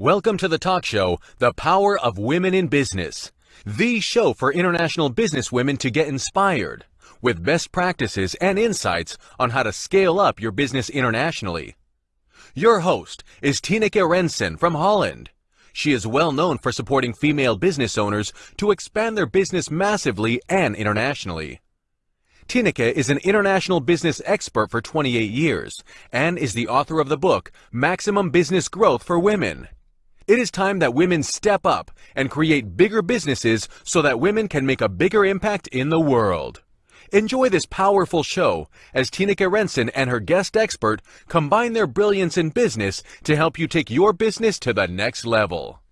Welcome to the talk show, The Power of Women in Business, the show for international business women to get inspired with best practices and insights on how to scale up your business internationally. Your host is Tineke Rensen from Holland. She is well known for supporting female business owners to expand their business massively and internationally. Tineke is an international business expert for 28 years and is the author of the book Maximum Business Growth for Women. It is time that women step up and create bigger businesses so that women can make a bigger impact in the world. Enjoy this powerful show as Tineke Rensen and her guest expert combine their brilliance in business to help you take your business to the next level.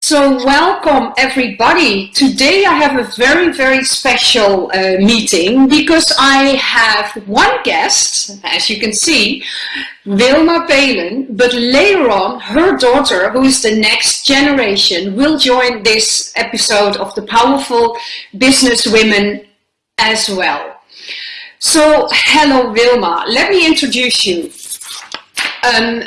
So welcome everybody. Today I have a very, very special uh, meeting because I have one guest, as you can see, Wilma Pelen, but later on her daughter, who is the next generation, will join this episode of the Powerful Business Women as well. So hello Wilma, let me introduce you. Um,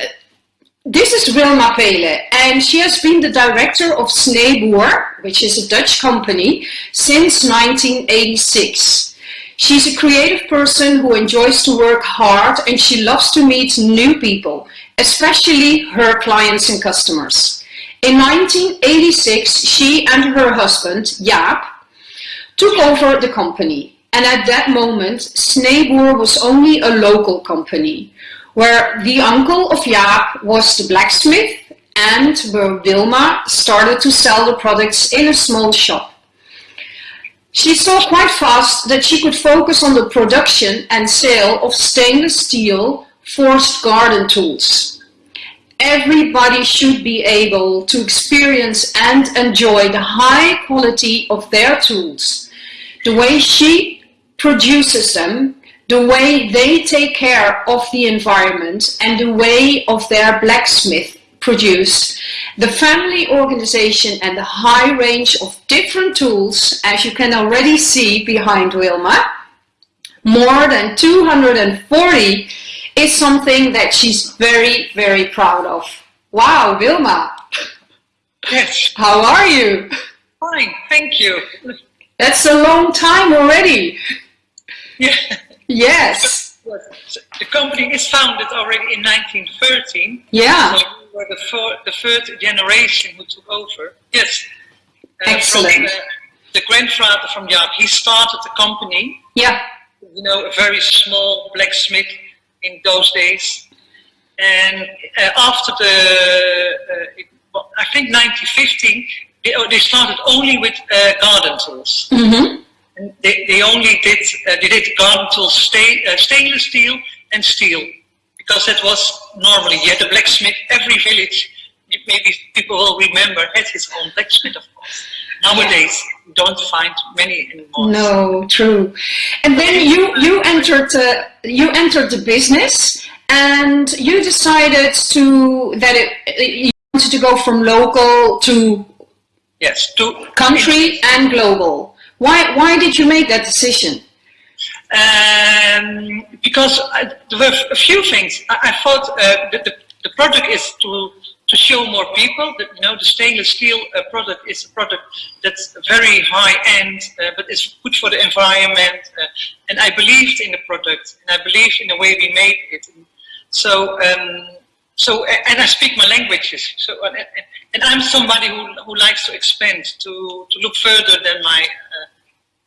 this is Wilma Pelen and she has been the director of Sneeboer, which is a Dutch company, since 1986. She's a creative person who enjoys to work hard and she loves to meet new people, especially her clients and customers. In 1986, she and her husband, Jaap, took over the company. And at that moment, Sneeboer was only a local company where the uncle of Jaap was the blacksmith and where Wilma started to sell the products in a small shop. She saw quite fast that she could focus on the production and sale of stainless steel forged garden tools. Everybody should be able to experience and enjoy the high quality of their tools. The way she produces them the way they take care of the environment and the way of their blacksmith produce the family organization and the high range of different tools as you can already see behind Wilma more than 240 is something that she's very very proud of. Wow Wilma. Yes. How are you? Fine thank you. That's a long time already. Yeah Yes. The company is founded already in 1913. Yeah. So we were the, four, the third generation who took over. Yes. Uh, Excellent. From, uh, the grandfather from Jaap, he started the company. Yeah. You know, a very small blacksmith in those days. And uh, after the, uh, I think 1915, they, they started only with uh, garden tools. Mm -hmm they, they only did uh, they did garden tools uh, stainless steel and steel because that was normally you had a blacksmith every village maybe people will remember had his own blacksmith of course. Nowadays you don't find many anymore. No true. And then you you entered uh, you entered the business and you decided to that it, you wanted to go from local to yes to country and global why, why did you make that decision? Um, because I, there were a few things. I, I thought uh, that the, the project is to to show more people that you know the stainless steel uh, product is a product that's very high end, uh, but it's good for the environment. Uh, and I believed in the product, and I believed in the way we made it. So, um, so and I speak my languages. So, and, and I'm somebody who who likes to expand, to to look further than my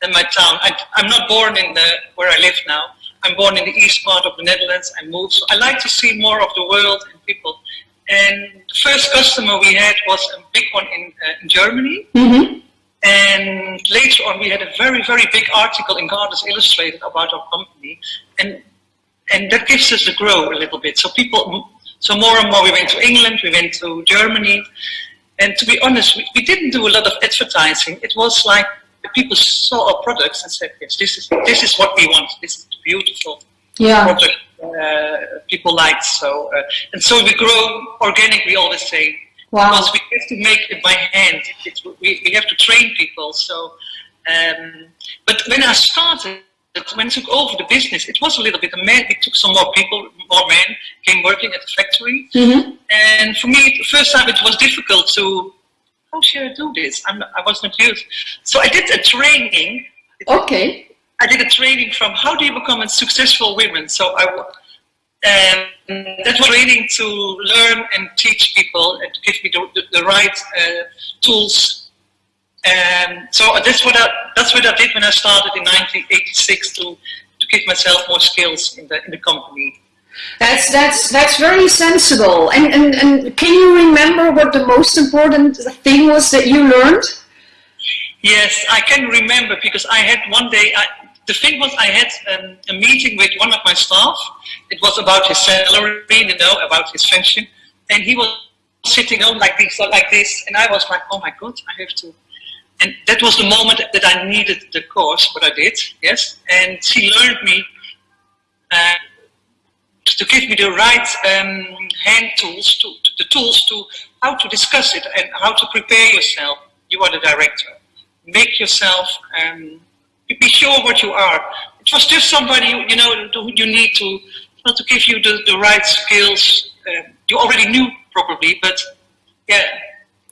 than my town. I, am not born in the where I live now. I'm born in the east part of the Netherlands. I moved, so I like to see more of the world and people. And the first customer we had was a big one in, uh, in Germany. Mm -hmm. And later on, we had a very, very big article in Gardens Illustrated about our company. And, and that gives us a grow a little bit. So people, so more and more we went to England, we went to Germany. And to be honest, we, we didn't do a lot of advertising. It was like people saw our products and said, yes, this is, this is what we want. This is beautiful yeah. product uh, people liked. So, uh, and so we grow organic, we always say. Wow. Because we have to make it by hand. It's, we, we have to train people. So, um, but when I started, when I took over the business, it was a little bit a man. It took some more people, more men came working at the factory. Mm-hmm. And for me, the first time it was difficult to, how should I do this? I'm I was not used. So I did a training. Okay. I did a training from how do you become a successful woman. So I, um, that was training to learn and teach people and to give me the, the, the right uh, tools And so that's what I that's what I did when I started in 1986 to to give myself more skills in the in the company. That's that's that's very sensible. And and and can you remember what the most important thing was that you learned? Yes, I can remember because I had one day. I, the thing was, I had um, a meeting with one of my staff. It was about his salary, you know, about his pension, and he was sitting on like this, like this, and I was like, oh my god, I have to and that was the moment that I needed the course, what I did, yes. And she learned me uh, to give me the right um, hand tools, to, to, the tools to how to discuss it and how to prepare yourself. You are the director. Make yourself, um, be sure what you are. It was just somebody, you know, who you need to, not to give you the, the right skills. Uh, you already knew probably, but yeah,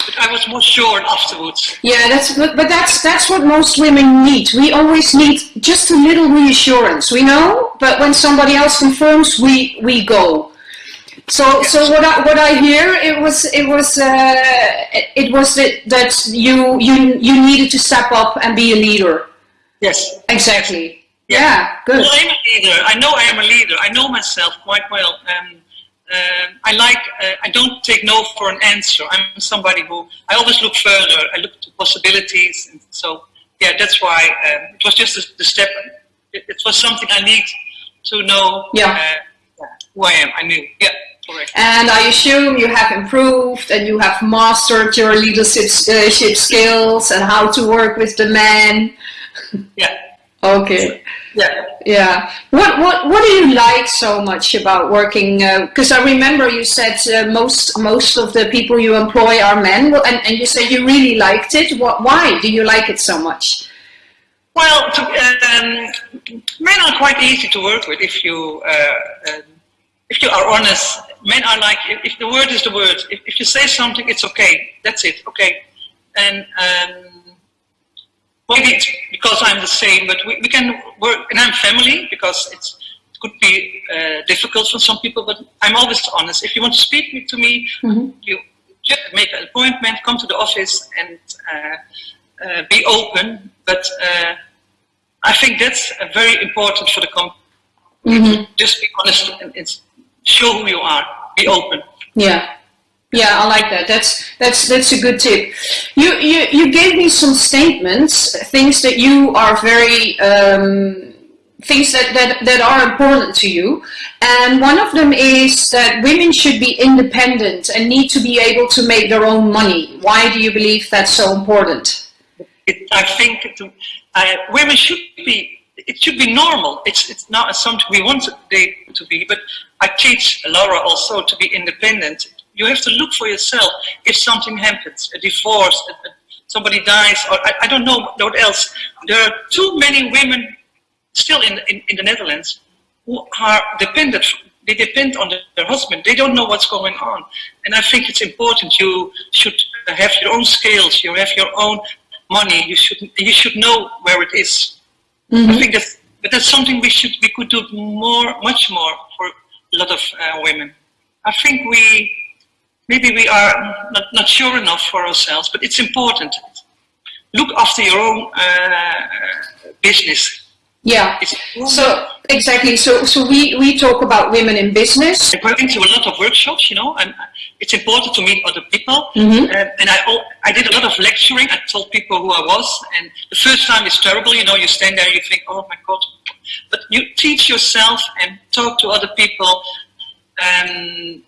but I was more sure afterwards. Yeah, that's but, but that's that's what most women need. We always need just a little reassurance, we know. But when somebody else confirms, we we go. So yes. so what I what I hear it was it was uh, it was that, that you you you needed to step up and be a leader. Yes. Exactly. Yeah, yeah good. Well, I'm a leader. I know I am a leader. I know myself quite well. Um, um, I like, uh, I don't take no for an answer. I'm somebody who, I always look further. I look to possibilities. And so, yeah, that's why um, it was just the, the step. It, it, was something I need to know yeah. Uh, who I am. I knew, yeah. Correct. And I assume you have improved and you have mastered your leadership uh, skills and how to work with the men. Yeah. Okay. Yeah. Yeah. What what what do you like so much about working? Because uh, I remember you said uh, most most of the people you employ are men, and, and you said you really liked it. What? Why do you like it so much? Well, to, um, men are quite easy to work with if you uh, um, if you are honest. Men are like if, if the word is the word. If, if you say something, it's okay. That's it. Okay. And um, maybe it's because I'm the same, but we, we can work, and I'm family because it's, it could be uh, difficult for some people, but I'm always honest. If you want to speak to me, mm -hmm. you just make an appointment, come to the office and uh, uh, be open. But uh, I think that's very important for the company. Mm -hmm. Just be honest and, and show who you are. Be open. Yeah. Yeah, I like that. That's that's that's a good tip. You you you gave me some statements, things that you are very um, things that, that that are important to you, and one of them is that women should be independent and need to be able to make their own money. Why do you believe that's so important? It, I think uh, women should be. It should be normal. It's it's not something we want they to be, but I teach Laura also to be independent you have to look for yourself if something happens, a divorce, a, a, somebody dies, or I, I, don't know what else. There are too many women still in, in, in the Netherlands who are dependent, they depend on the, their husband. They don't know what's going on. And I think it's important you should have your own skills, you have your own money, you should, you should know where it is. Mm -hmm. I think that's, but that's something we should, we could do more, much more for a lot of uh, women. I think we maybe we are not, not sure enough for ourselves, but it's important. Look after your own uh, business. Yeah. So exactly. So so we we talk about women in business. I went into a lot of workshops, you know, and it's important to meet other people. Mm -hmm. uh, and I I did a lot of lecturing. I told people who I was, and the first time is terrible. You know, you stand there, you think, oh my god, but you teach yourself and talk to other people. Um,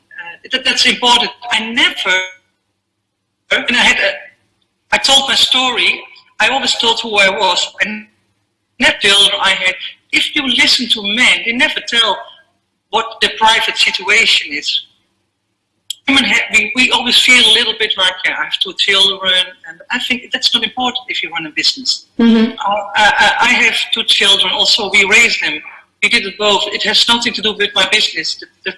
that, that's important. I never, and I had a, I told my story, I always told who I was, and never told I had, if you listen to men, they never tell what the private situation is. women have, we, we always feel a little bit like, yeah, I have two children, and I think that's not important if you run a business. Mm-hmm. Uh, I, I have two children, also we raised them. We did it both. It has nothing to do with my business. That,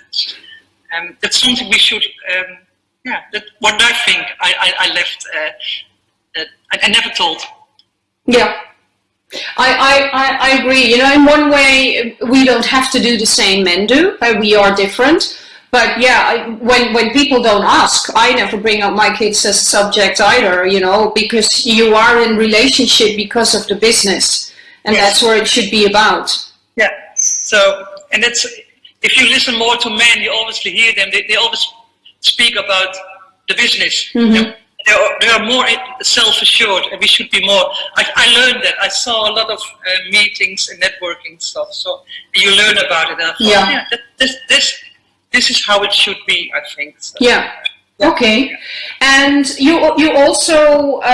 um, that's something we should, um, yeah, that what I think I, I, I left, uh, uh, I, I never told. Yeah. I, I, I agree. You know, in one way, we don't have to do the same men do. We are different. But yeah, I, when when people don't ask, I never bring up my kids as a subject either. You know, because you are in relationship because of the business, and Yes. that's where it should be about. Yeah. So, and that's if you listen more to men, you obviously hear them. They, they always speak about the business. Mhm. They, are, they are more self-assured, and we should be more. I, I learned that. I saw a lot of uh, meetings and networking stuff. So you learn about it. And I thought, Yeah. yeah, that, this this this is how it should be. I think. So, Yeah. Okay. And you you also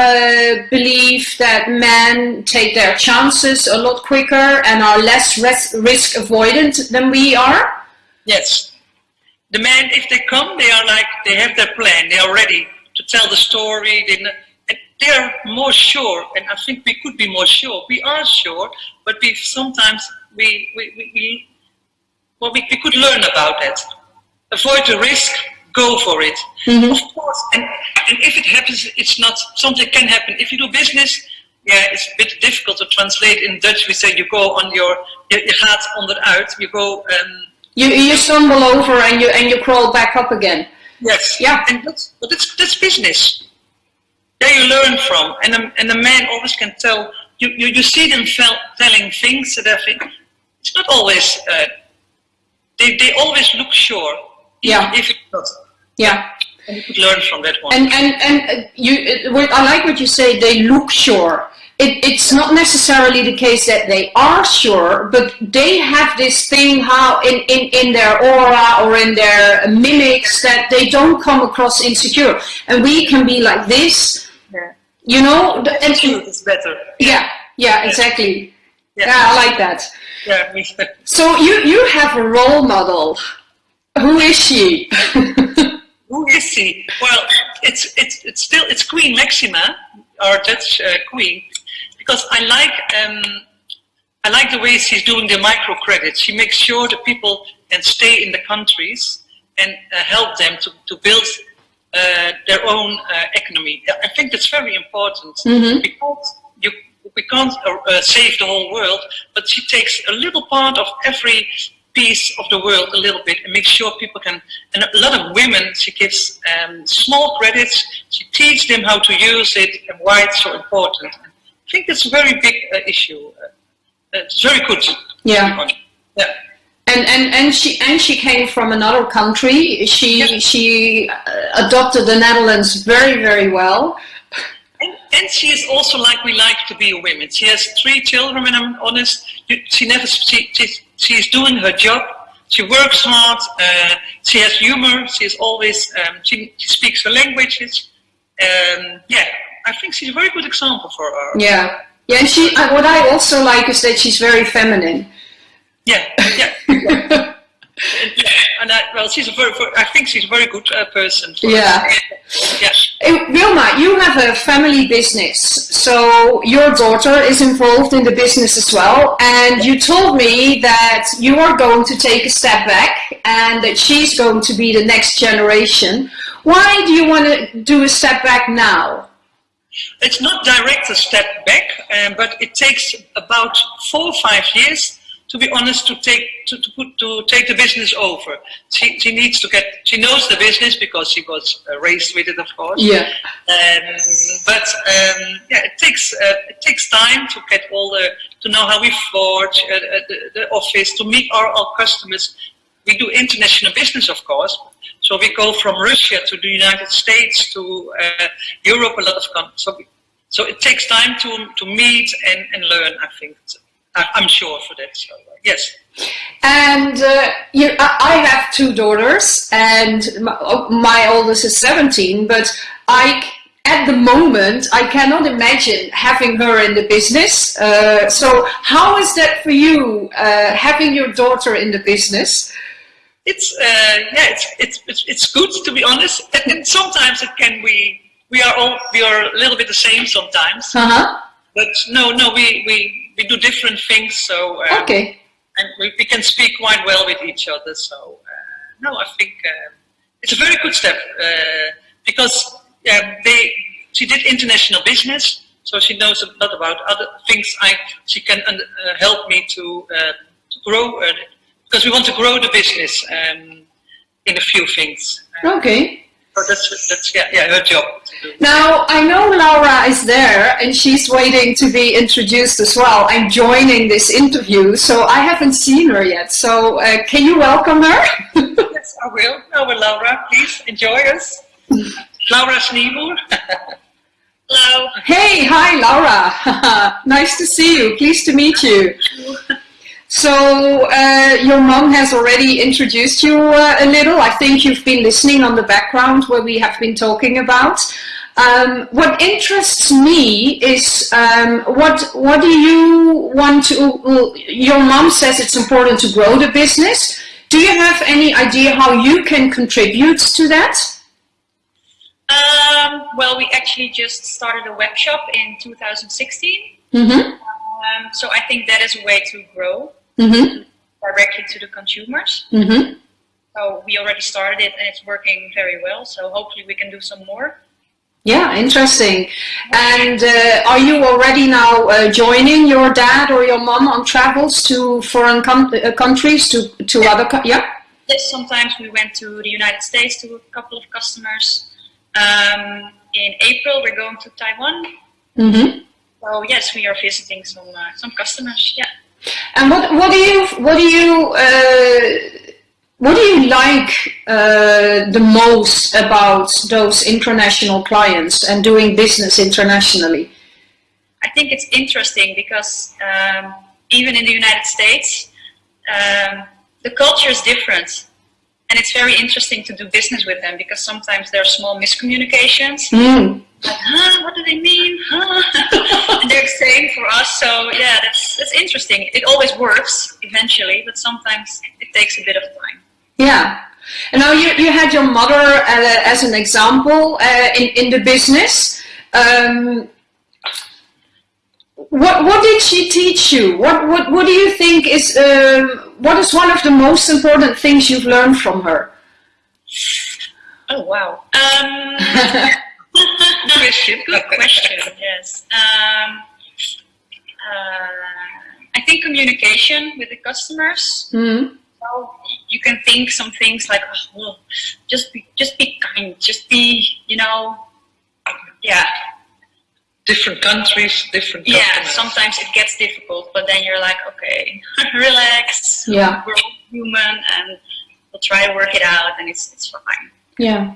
uh, believe that men take their chances a lot quicker and are less ris- risk avoidant than we are. Yes. The men, if they come, they are like, they have their plan, they are ready to tell the story, they, and they are more sure, and I think we could be more sure. We are sure, but we sometimes, we, we, we, we well, we, we could learn about that. Avoid the risk, go for it. Of course, and, and if it happens, it's not, something can happen. If you do business, yeah, it's a bit difficult to translate in Dutch. We say you go on your, je, je gaat onderuit, you go, um, You you stumble over and you and you crawl back up again. Yes. Yeah. And that's but that's that's business. There you learn from, and a, and a man always can tell. You you, you see them fel- telling things that I think it's not always. Uh, they they always look sure. Yeah. If it's not, Yeah. and you could learn from that one. And and and uh, you, uh, I like what you say. They look sure. It, it's not necessarily the case that they are sure, but they have this thing how in, in, in their aura or in their mimics that they don't come across insecure. And we can be like this, yeah. you know. the- And, Truth is better. yeah, yeah, exactly. Yeah. Yeah, I like that. Yeah. me- So you you have a role model. Who is she? Who is she? Well, it's it's it's still it's Queen Maxima, our Dutch uh, queen, because I like um, I like the way she's doing the microcredit. She makes sure that people can stay in the countries and uh, help them to to build uh, their own uh, economy. I think that's very important Mhm. because you we can't uh, uh, save the whole world, but she takes a little part of every piece of the world a little bit and makes sure people can and a lot of women she gives um, small credits she teaches them how to use it and why it's so important i think that's a very big uh, issue uh, it's very good Yeah. yeah And, and, and she and she came from another country. She Yeah. she uh, adopted the Netherlands very very well. And, and she is also like we like to be a women. She has three children, and I'm honest. She never, she, she's, she's doing her job. She works hard. Uh, she has humor. She is always, um, she, she speaks her languages. Um, yeah, I think she's a very good example for her. Yeah, yeah. And she uh, what I also like is that she's very feminine. Yeah, yeah. yeah. And I, well, she's a very, I think she's a very good uh, person. For Yeah. Yeah. Uh, Wilma, you have a family business, so your daughter is involved in the business as well. And you told me that you are going to take a step back and that she's going to be the next generation. Why do you want to do a step back now? It's not direct a step back, um, but it takes about four or five years, to be honest, to take to, to put to take the business over. She, she needs to get. She knows the business because she was uh, raised with it, of course. Yeah. Um, but um, yeah, it takes uh, it takes time to get all the to know how we forge uh, uh, the, the office to meet our, our customers. We do international business, of course. So we go from Russia to the United States to uh, Europe, a lot of countries. So, we, so it takes time to to meet and, and learn. I think I'm sure for that. So uh, yes. And uh, you, I have two daughters, and my, oh, my oldest is 17, but I, at the moment, I cannot imagine having her in the business. Uh, so how is that for you, uh, having your daughter in the business? It's uh, yeah, it's, it's it's it's good to be honest. And, and, sometimes it can be we are all we are a little bit the same sometimes. Uh huh. But no, no, we we we do different things. So um, okay. And we, we can speak quite well with each other. So uh, no, I think uh, it's a very good step uh, because they she did international business, so she knows a lot about other things. I she can uh, help me to, to grow because we want to grow the business um, in a few things. Okay. So that's, that's yeah, yeah, her job. Now, I know Laura is there and she's waiting to be introduced as well. I'm joining this interview, so I haven't seen her yet. So uh, can you welcome her? yes, I will. Over Laura, please enjoy us. Laura Sneeboer. Hello. Hey, hi Laura. nice to see you. Pleased to meet you. So uh, your mom has already introduced you uh, a little. I think you've been listening on the background where we have been talking about. Um, what interests me is um, what what do you want to? Your mom says it's important to grow the business. Do you have any idea how you can contribute to that? Um, well, we actually just started a web shop in 2016. Mm -hmm. um, so I think that is a way to grow mm-hmm. directly to the consumers. Mm-hmm. So we already started it and it's working very well. So hopefully we can do some more. Yeah, interesting. And uh, are you already now uh, joining your dad or your mom on travels to foreign com- uh, countries, to, to yeah. other, co- yeah? Yes, sometimes we went to the United States to a couple of customers. Um, in April, we're going to Taiwan. Mm-hmm. So yes, we are visiting some uh, some customers. Yeah. And what what do you what do you uh, what do you like uh, the most about those international clients and doing business internationally? I think it's interesting because um, even in the United States, um, the culture is different. And it's very interesting to do business with them because sometimes there are small miscommunications. Mm. Like, huh, what do they mean? Huh? and they're saying for us, so yeah, that's that's interesting. It always works eventually, but sometimes it takes a bit of time. Yeah. And now you, you had your mother uh, as an example uh, in, in the business. Um, what what did she teach you? What what what do you think is um, what is one of the most important things you've learned from her? Oh wow. Um. Good question. Yes. Um, uh, I think communication with the customers. Mm. So you can think some things like, oh, well, just be, just be kind, just be, you know, yeah. Different countries, different. Yeah. Customers. Sometimes it gets difficult, but then you're like, okay, relax. Yeah. We're all human, and we'll try to work it out, and it's it's fine. Yeah.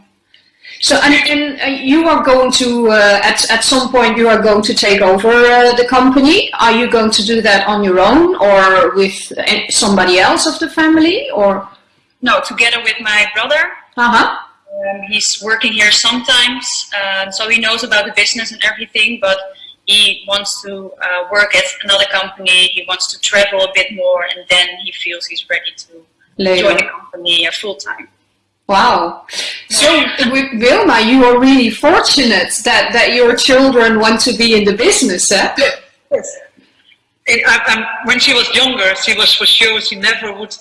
So, and, and uh, you are going to, uh, at, at some point, you are going to take over uh, the company. Are you going to do that on your own or with somebody else of the family or? No, together with my brother. Uh-huh. Um, he's working here sometimes, um, so he knows about the business and everything, but he wants to uh, work at another company. He wants to travel a bit more, and then he feels he's ready to Later. join the company uh, full time. Wow. So Wilma, you are really fortunate that, that your children want to be in the business, eh? Yes. I, when she was younger, she was for sure she never would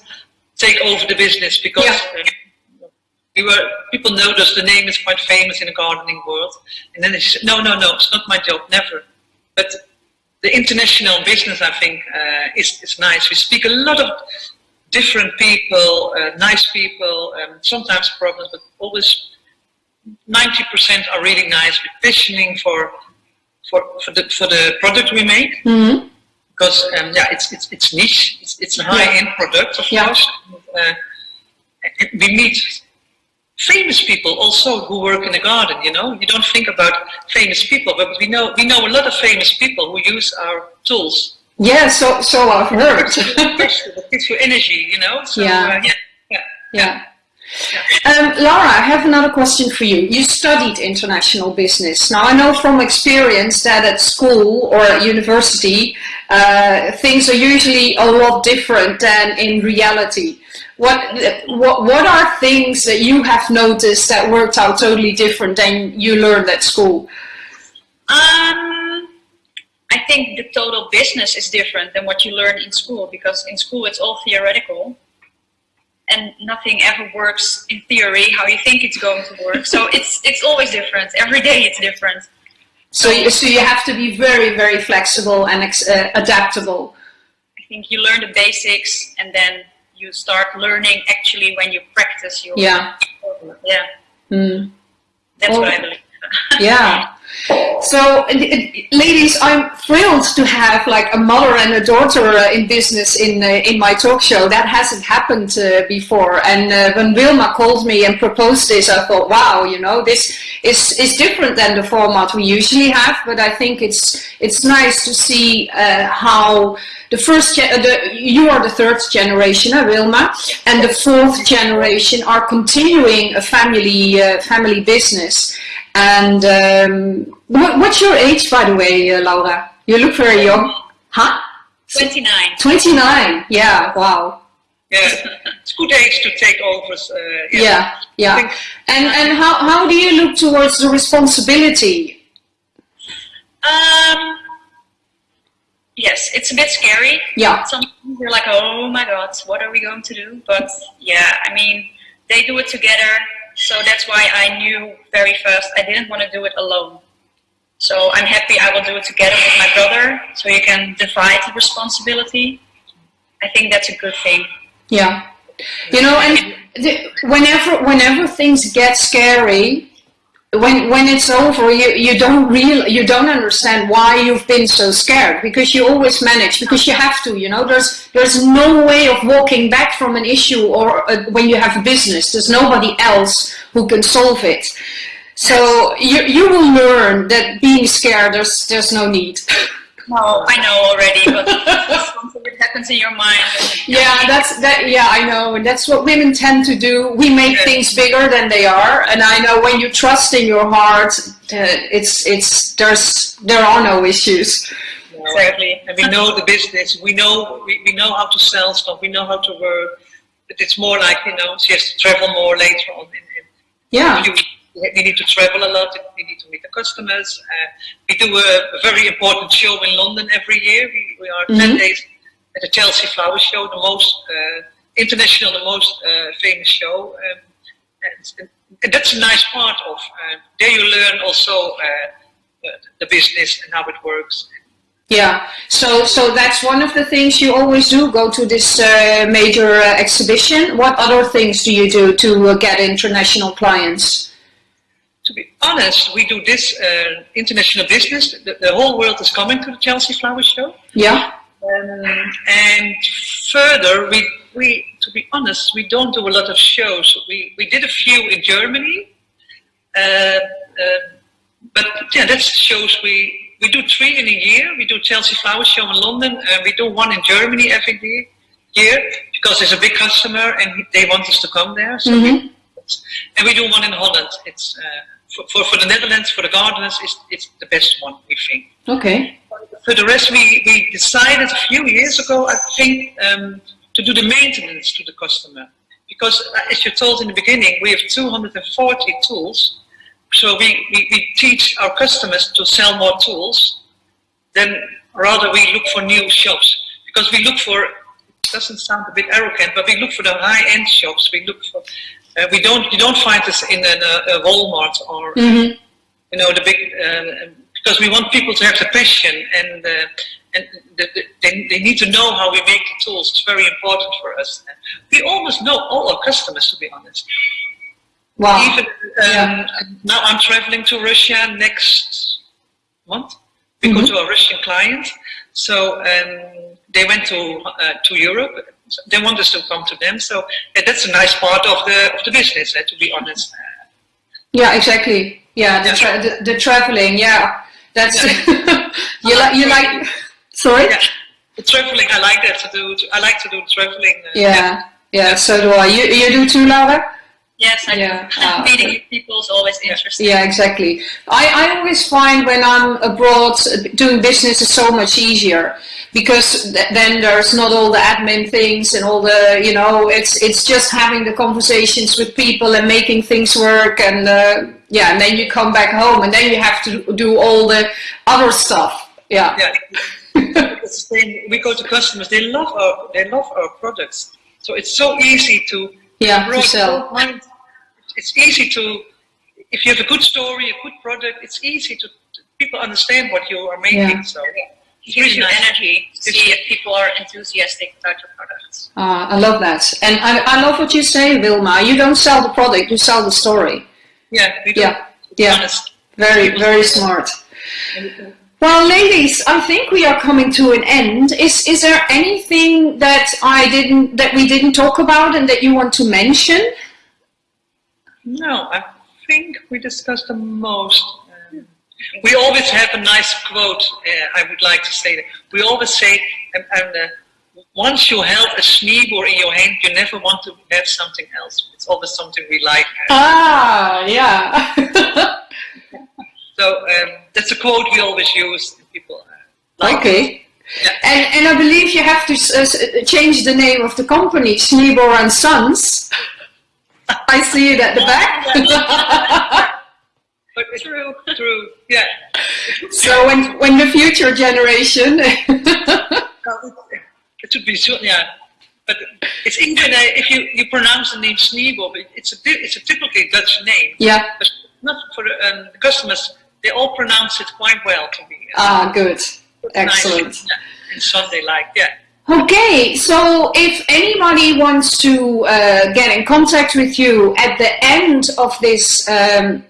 take over the business because yeah. uh, we were people noticed the name is quite famous in the gardening world, and then she said, "No, no, no, it's not my job, never." But the international business, I think, uh, is is nice. We speak a lot of different people, uh, nice people, um, sometimes problems, but always 90% are really nice. We're petitioning for for for the for the product we make mm-hmm. because um, yeah, it's it's it's niche. It's, it's a high end product, of yeah. course. Uh, we meet famous people also who work in the garden. You know, you don't think about famous people, but we know we know a lot of famous people who use our tools. Yeah, so so I've heard. it gives you energy, you know. So, yeah. Uh, yeah. yeah. Yeah. Um, Laura, I have another question for you. You studied international business. Now, I know from experience that at school or at university, uh, things are usually a lot different than in reality. what, what, what are things that you have noticed that worked out totally different than you learned at school? Um, think the total business is different than what you learn in school because in school it's all theoretical and nothing ever works in theory how you think it's going to work. So it's it's always different. Every day it's different. So you, so you have to be very very flexible and uh, adaptable. I think you learn the basics and then you start learning actually when you practice your yeah yeah. Mm. That's well, what I believe. yeah. So, ladies, I'm thrilled to have like a mother and a daughter uh, in business in uh, in my talk show. That hasn't happened uh, before. And uh, when Wilma called me and proposed this, I thought, wow, you know, this is is different than the format we usually have. But I think it's it's nice to see uh, how the first the, you are the third generation, uh, Wilma, and the fourth generation are continuing a family family business. And um, what, what's your age, by the way, uh, Laura? You look very young. Huh? 29. 29, yeah, wow. Yeah, it's good age to take over. Uh, yeah, yeah. yeah. And, and how, how do you look towards the responsibility? Um, yes, it's a bit scary. Yeah. Sometimes you're like, oh my God, what are we going to do? But yeah, I mean, they do it together so that's why I knew very fast I didn't want to do it alone. So I'm happy I will do it together with my brother, so you can divide the responsibility. I think that's a good thing. Yeah. You know, and the, whenever whenever things get scary, when when it's over you you don't real you don't understand why you've been so scared because you always manage because you have to you know there's there's no way of walking back from an issue or uh, when you have a business there's nobody else who can solve it. So you you will learn that being scared there's there's no need No, I know already, but something that happens in your mind. Yeah, that's that. Yeah, I know, and that's what women tend to do. We make yeah. things bigger than they are, and I know when you trust in your heart, uh, it's it's there's there are no issues. Exactly, and we know the business. We know we, we know how to sell stuff. We know how to work. But it's more like you know, she has to travel more later on. In, in yeah. We need to travel a lot, we need to meet the customers. Uh, we do a, a, very important show in London every year. We, we are mm -hmm. 10 days at the Chelsea Flower Show, the most uh, international, the most uh, famous show. Um, and, and, that's a nice part of, uh, there you learn also uh, the business and how it works. Yeah, so so that's one of the things you always do. Go to this uh, major uh, exhibition. What other things do you do to uh, get international clients? To be honest, we do this uh, international business. The, the, whole world is coming to the Chelsea Flower Show. Yeah. Um, and further, we, we, to be honest, we don't do a lot of shows. We, we did a few in Germany. Uh, uh, but yeah, that's shows we, we do three in a year. We do Chelsea Flower Show in London, and we do one in Germany every year because there's a big customer and they want us to come there. So mm -hmm. we, and we do one in Holland. It's uh, for, for, for the Netherlands, for the gardeners, it's, it's the best one, we think. Okay. For the rest, we, we decided a few years ago, I think, um, to do the maintenance to the customer. Because uh, as you told in the beginning, we have 240 tools. So we, we, we teach our customers to sell more tools. Then rather we look for new shops. Because we look for, it doesn't sound a bit arrogant, but we look for the high-end shops. We look for uh, we don't you don't find this in a, a Walmart or mm -hmm. you know the big uh, because we want people to have the passion and uh, and the, the, they, they need to know how we make the tools. It's very important for us. We almost know all our customers, to be honest. Wow. Even um, yeah. now, I'm traveling to Russia next month. We mm -hmm. go to a Russian client, so um, they went to uh, to Europe they want us to come to them. So yeah, that's a nice part of the of the business, uh, to be honest. Yeah, exactly. Yeah, the, tra the, the, traveling. Yeah, that's yeah. you like you like. Sorry. Yeah. The traveling, I like that to do. I like to do traveling. Uh, yeah, yeah, yeah, So do I. You you do too, Laura? Yes, I Yeah, do. ah, Meeting okay. people is always interesting. Yeah, exactly. I, I always find when I'm abroad, uh, doing business is so much easier because th- then there's not all the admin things and all the, you know, it's it's just having the conversations with people and making things work and uh, yeah, and then you come back home and then you have to do all the other stuff. Yeah. Yeah. It's the same. We go to customers. They love our they love our products. So it's so easy to Yeah, to broad- sell. mind. It's easy to if you have a good story, a good product. It's easy to, to people understand what you are making. Yeah. So It gives you nice. energy to see if people are enthusiastic about your products. Uh, I love that. And I, I love what you say, Wilma. You don't sell the product, you sell the story. yeah, we do. Yeah, yeah. honest. Very, very smart. Well, ladies, I think we are coming to an end. Is is there anything that I didn't that we didn't talk about and that you want to mention? No, I think we discussed the most. Um, we always have a nice quote. Uh, I would like to say that we always say, and, and uh, once you held a sneeboer in your hand, you never want to have something else. It's always something we like. Ah, yeah. So um, that's a quote we always use. People uh, like. okay. Yeah. And and I believe you have to s- s- change the name of the company, Sneeboer and Sons. I see it at the back. But it's true, true, yeah. so when when the future generation. It should be so, yeah. But it's uh, if you, you pronounce the name it- it's a it's a typically Dutch name. yeah. But not for um, the customers. They all pronounce it quite well to me. Ah, good. Excellent. Nice. And Sunday like yeah. Okay, so if anybody wants to uh, get in contact with you at the end of this um,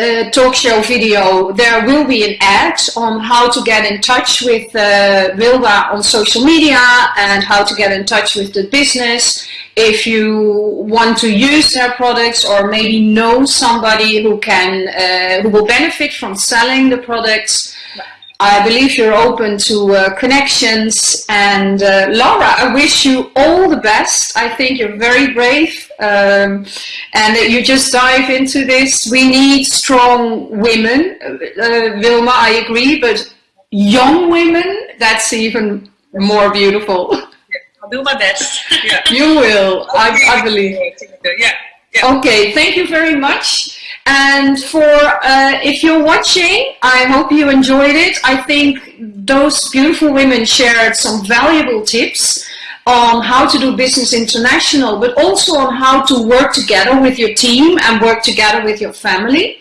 uh, talk show video, there will be an ad on how to get in touch with uh, Wilma on social media and how to get in touch with the business. If you want to use their products or maybe know somebody who can, uh, who will benefit from selling the products, I believe you're open to uh, connections. And uh, Laura, I wish you all the best. I think you're very brave um, and that you just dive into this. We need strong women. Uh, Wilma, I agree, but young women, that's even more beautiful. I'll do my best. Yeah. you will, I, I believe. Yeah. Yeah. Okay, thank you very much. And for uh, if you're watching, I hope you enjoyed it. I think those beautiful women shared some valuable tips on how to do business international, but also on how to work together with your team and work together with your family.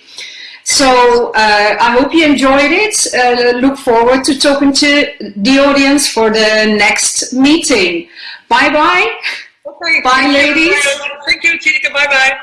So uh, I hope you enjoyed it. Uh, look forward to talking to the audience for the next meeting. Bye bye. Okay. Bye, ladies. Thank you, Tineke. Bye bye.